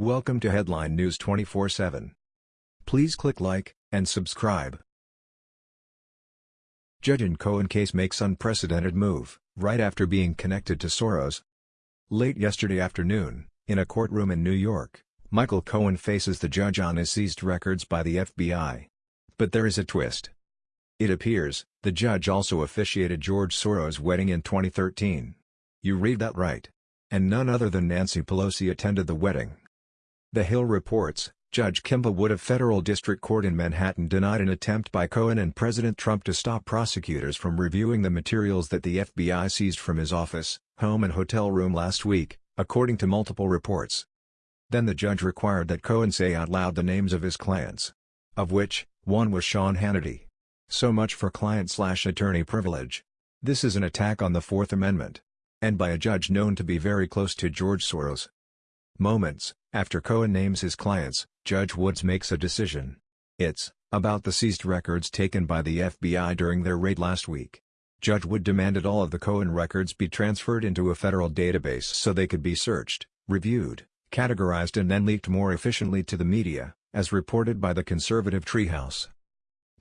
Welcome to Headline News 24/7. Please click like and subscribe. Judge in Cohen case makes unprecedented move, right after being connected to Soros. Late yesterday afternoon, in a courtroom in New York, Michael Cohen faces the judge on his seized records by the FBI. But there is a twist. It appears, the judge also officiated George Soros' wedding in 2013. You read that right. And none other than Nancy Pelosi attended the wedding. The Hill reports, Judge Kimba Wood of Federal District Court in Manhattan denied an attempt by Cohen and President Trump to stop prosecutors from reviewing the materials that the FBI seized from his office, home and hotel room last week, according to multiple reports. Then the judge required that Cohen say out loud the names of his clients. Of which, one was Sean Hannity. So much for client-slash-attorney privilege. This is an attack on the Fourth Amendment. And by a judge known to be very close to George Soros. Moments, after Cohen names his clients, Judge Woods makes a decision. It's, about the seized records taken by the FBI during their raid last week. Judge Wood demanded all of the Cohen records be transferred into a federal database so they could be searched, reviewed, categorized and then leaked more efficiently to the media, as reported by the conservative Treehouse.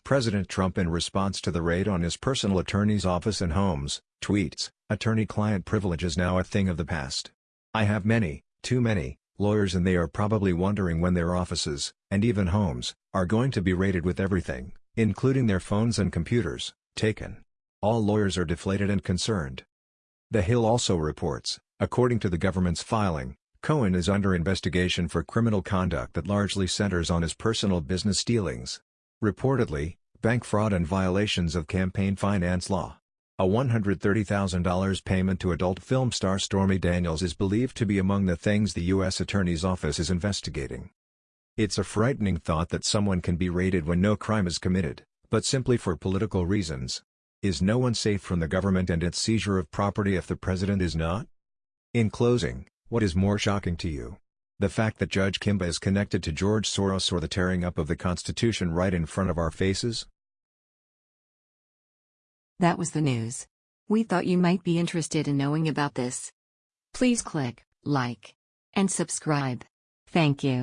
President Trump in response to the raid on his personal attorney's office and homes, tweets, Attorney-client privilege is now a thing of the past. I have many, too many, lawyers and they are probably wondering when their offices, and even homes, are going to be raided with everything, including their phones and computers, taken. All lawyers are deflated and concerned. The Hill also reports, according to the government's filing, Cohen is under investigation for criminal conduct that largely centers on his personal business dealings. Reportedly, bank fraud and violations of campaign finance law. A $130,000 payment to adult film star Stormy Daniels is believed to be among the things the U.S. Attorney's Office is investigating. It's a frightening thought that someone can be raided when no crime is committed, but simply for political reasons. Is no one safe from the government and its seizure of property if the president is not? In closing, what is more shocking to you? The fact that Judge Kimba is connected to George Soros or the tearing up of the Constitution right in front of our faces? That was the news. We thought you might be interested in knowing about this. Please click like and subscribe. Thank you.